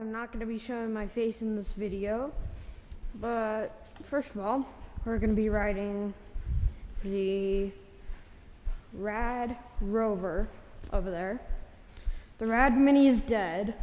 I'm not going to be showing my face in this video, but first of all, we're going to be riding the Rad Rover over there. The Rad Mini is dead.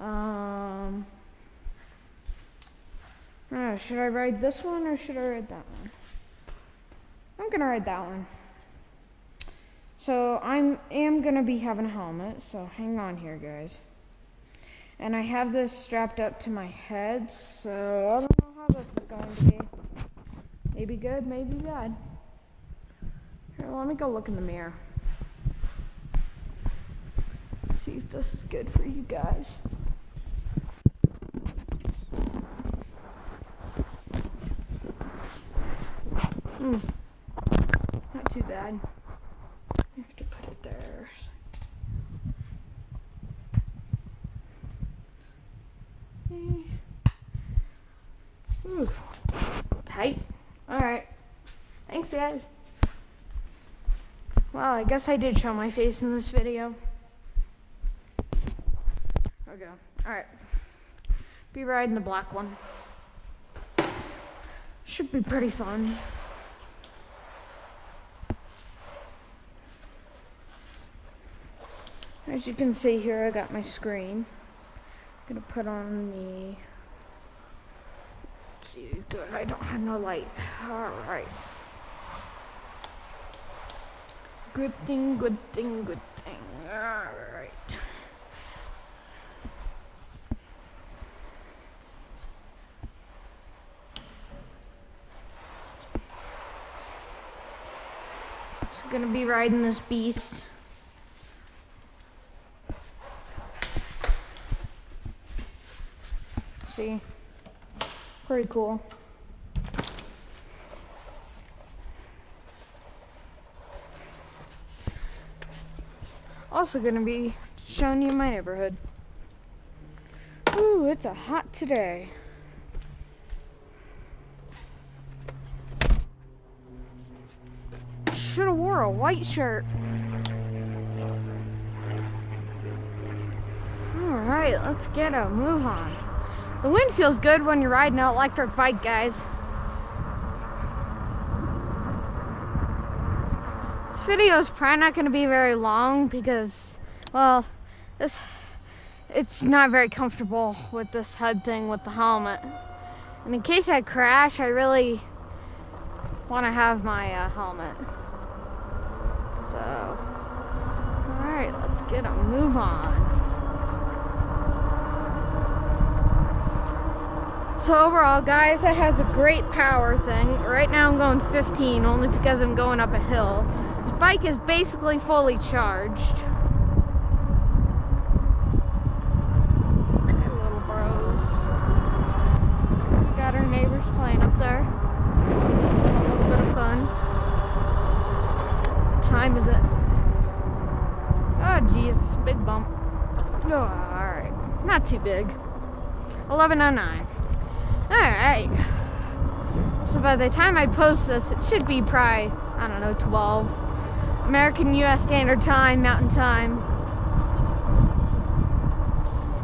Um, uh, should I ride this one or should I ride that one? I'm gonna ride that one. So I'm am gonna be having a helmet, so hang on here guys. And I have this strapped up to my head, so I don't know how this is going to be. Maybe good, maybe bad. Here, let me go look in the mirror. See if this is good for you guys. Hmm. Not too bad. I have to put it there. Ooh, tight. Alright. Thanks, guys. Well, I guess I did show my face in this video. Okay. Alright. Be riding the black one. Should be pretty fun. As you can see here, I got my screen. I'm gonna put on the. Let's see, good. I don't have no light. All right. Good thing, good thing, good thing. All right. So gonna be riding this beast. see. Pretty cool. Also gonna be showing you my neighborhood. Ooh, it's a hot today. Should have wore a white shirt. Alright, let's get a move on. The wind feels good when you're riding an electric bike, guys. This video is probably not going to be very long because, well, this it's not very comfortable with this head thing with the helmet. And in case I crash, I really want to have my uh, helmet. So, alright, let's get a move on. So overall, guys, it has a great power thing. Right now I'm going 15 only because I'm going up a hill. This bike is basically fully charged. Little bros. We got our neighbors playing up there. A little bit of fun. What time is it? Oh, geez, big bump. Oh, alright. Not too big. 1109. Alright. So by the time I post this, it should be probably, I don't know, 12. American US Standard Time, Mountain Time.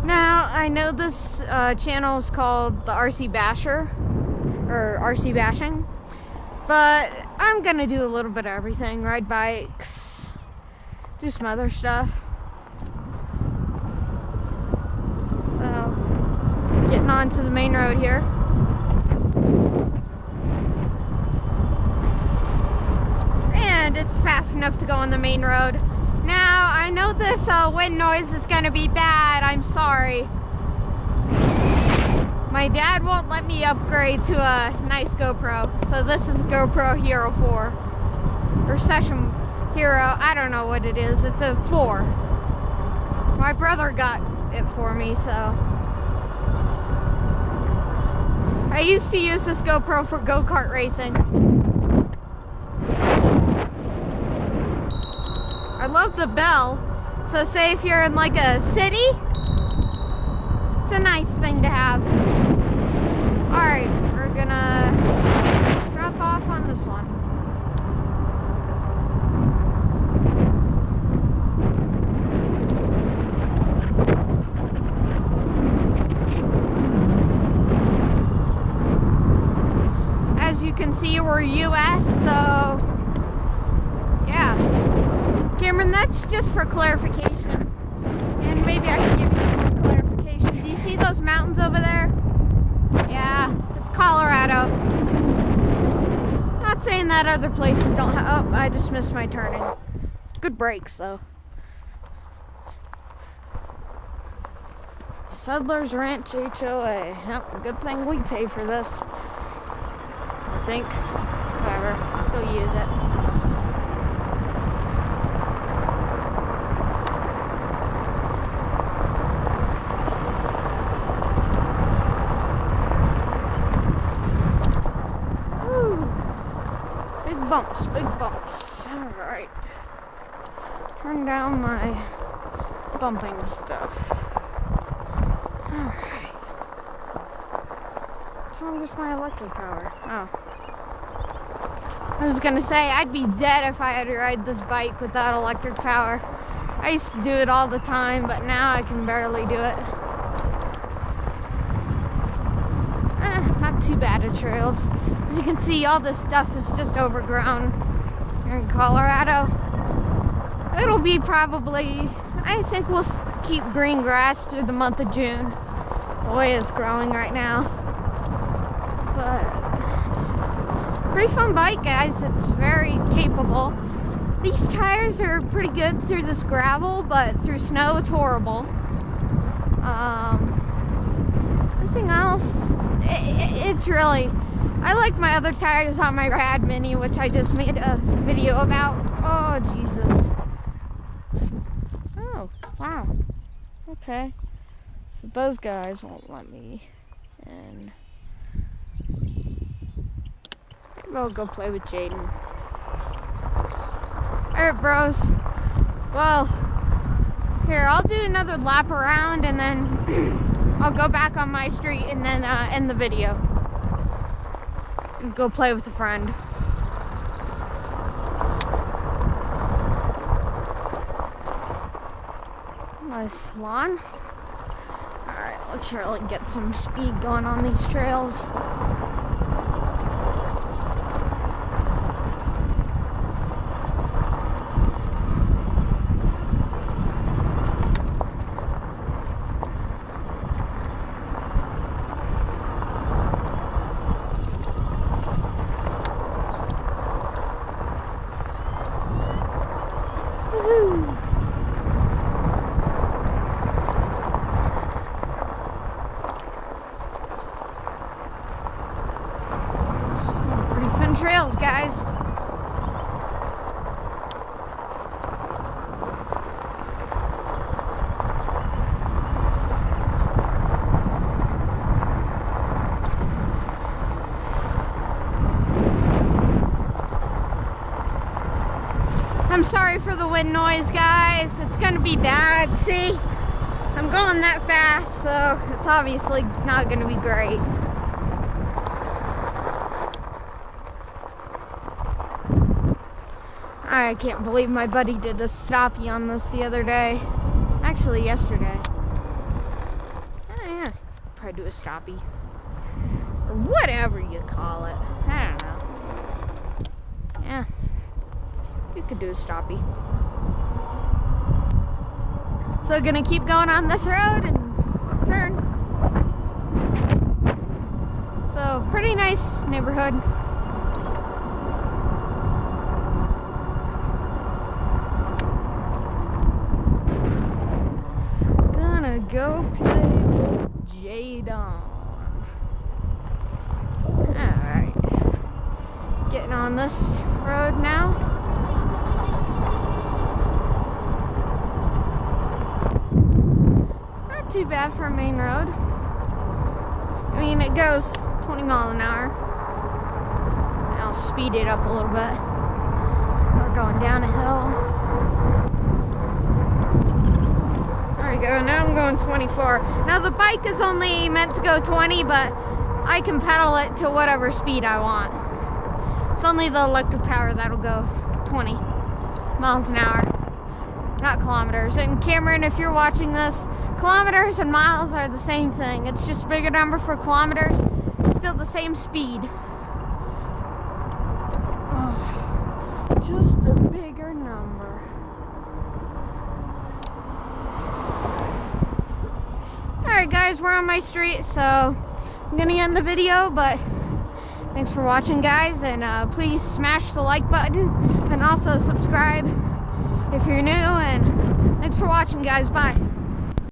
Now, I know this uh, channel is called the RC Basher, or RC Bashing, but I'm gonna do a little bit of everything ride bikes, do some other stuff. So, getting onto the main road here. And it's fast enough to go on the main road. Now, I know this uh, wind noise is going to be bad. I'm sorry. My dad won't let me upgrade to a nice GoPro, so this is GoPro Hero 4. Or Session Hero, I don't know what it is. It's a 4. My brother got it for me, so... I used to use this GoPro for go-kart racing. I love the bell. So say if you're in like a city, it's a nice thing to have. All right, we're gonna drop off on this one. can see we're US, so yeah. Cameron, that's just for clarification. And maybe I can give you some more clarification. Do you see those mountains over there? Yeah, it's Colorado. Not saying that other places don't have. Oh, I just missed my turning. Good brakes, though. Settlers Ranch HOA. Yep, good thing we pay for this. I think. Whatever. Still use it. Big bumps, big bumps. Alright. Turn down my bumping stuff. Alright. Tell me where's my electric power. Oh. I was gonna say, I'd be dead if I had to ride this bike without electric power. I used to do it all the time, but now I can barely do it. Eh, not too bad at trails. As you can see, all this stuff is just overgrown in Colorado. It'll be probably, I think we'll keep green grass through the month of June, the way it's growing right now. But, pretty fun bike, guys. It's very capable. These tires are pretty good through this gravel, but through snow, it's horrible. Um, everything else, it, it's really I like my other tires on my Rad Mini, which I just made a video about. Oh, Jesus. Oh, wow. Okay. So those guys won't let me in. I'll go play with Jaden. Alright, bros. Well, here, I'll do another lap around and then I'll go back on my street and then uh, end the video go play with a friend. Nice lawn. Alright, let's really get some speed going on these trails, guys. I'm sorry for the wind noise, guys. It's gonna be bad. See, I'm going that fast, so it's obviously not gonna be great. I can't believe my buddy did a stoppie on this the other day. Actually, yesterday. Oh, yeah. Probably do a stoppie. Or whatever you call it. I don't know. Yeah. You could do a stoppie. So gonna keep going on this road and turn. So pretty nice neighborhood. Gonna go play with Jadon. Alright. Getting on this road now. Too bad for a main road. I mean, it goes 20 mile an hour. I'll speed it up a little bit. We're going down a hill. There we go. Now I'm going 24. Now the bike is only meant to go 20, but I can pedal it to whatever speed I want. It's only the electric power that'll go 20 miles an hour, not kilometers. And Cameron, if you're watching this, kilometers and miles are the same thing. It's just bigger number for kilometers, it's still the same speed. Oh, just a bigger number. Alright guys, we're on my street, so I'm gonna end the video, but thanks for watching guys, and uh, please smash the like button, and also subscribe if you're new, and thanks for watching guys, bye.